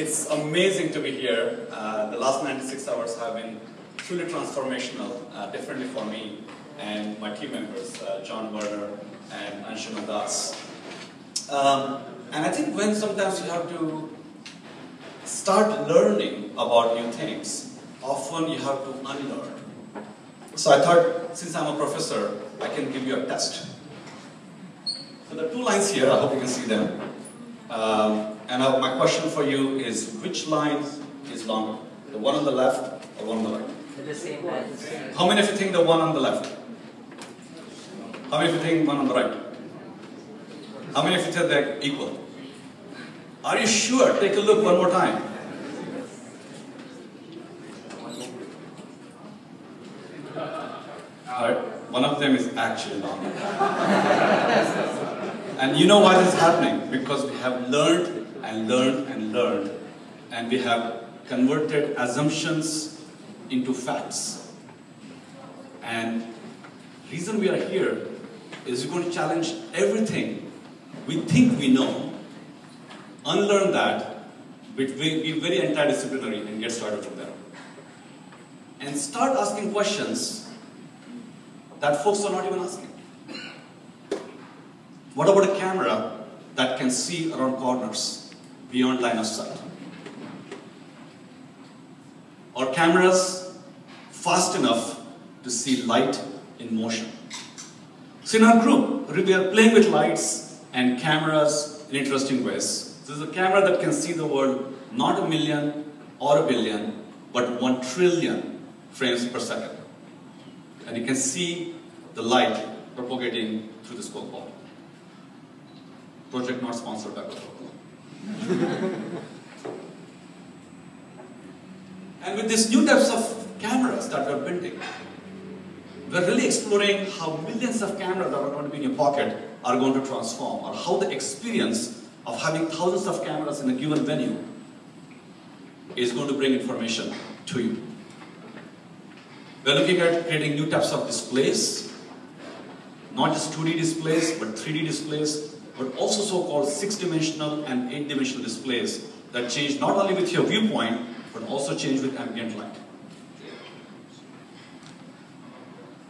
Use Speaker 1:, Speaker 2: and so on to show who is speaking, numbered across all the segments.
Speaker 1: It's amazing to be here. Uh, the last 96 hours have been truly transformational, uh, for me and my team members, uh, John Werner and Anshuman Das. Um, and I think when sometimes you have to start learning about new things, often you have to unlearn. So I thought, since I'm a professor, I can give you a test. So the two lines here, I hope you can see them. Um, and my question for you is, which line is longer? The one on the left or one on the right?
Speaker 2: The same line.
Speaker 1: How many of you think the one on the left? How many of you think one on the right? How many of you think they're equal? Are you sure? Take a look one more time. Alright, one of them is actually longer. and you know why this is happening? Because we have learned and learned and learned, and we have converted assumptions into facts. And reason we are here is we're going to challenge everything we think we know, unlearn that, but be very anti-disciplinary and get started from there. And start asking questions that folks are not even asking. What about a camera that can see around corners beyond line of sight? Or cameras fast enough to see light in motion? So in our group, we are playing with lights and cameras in interesting ways. This is a camera that can see the world not a million or a billion, but one trillion frames per second. And you can see the light propagating through the scope ball. Project not sponsored by and with these new types of cameras that we're building, we're really exploring how millions of cameras that are going to be in your pocket are going to transform, or how the experience of having thousands of cameras in a given venue is going to bring information to you. We're looking at creating new types of displays, not just 2D displays, but 3D displays, but also so-called six-dimensional and eight-dimensional displays that change not only with your viewpoint, but also change with ambient light.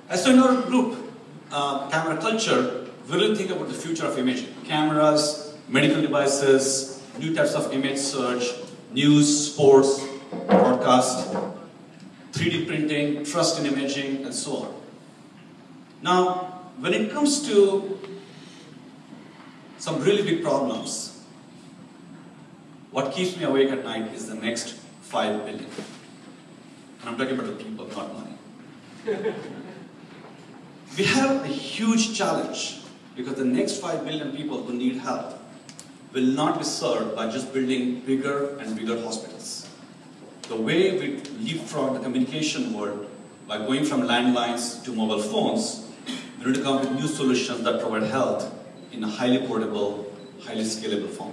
Speaker 1: As so in our group, uh, camera culture, we really think about the future of imaging. Cameras, medical devices, new types of image search, news, sports, broadcast, 3D printing, trust in imaging, and so on. Now, when it comes to some really big problems, what keeps me awake at night is the next 5 billion. And I'm talking about the people, not money. we have a huge challenge because the next 5 billion people who need help will not be served by just building bigger and bigger hospitals. The way we leapfrog the communication world by going from landlines to mobile phones, we need to come up with new solutions that provide health in a highly portable, highly scalable form.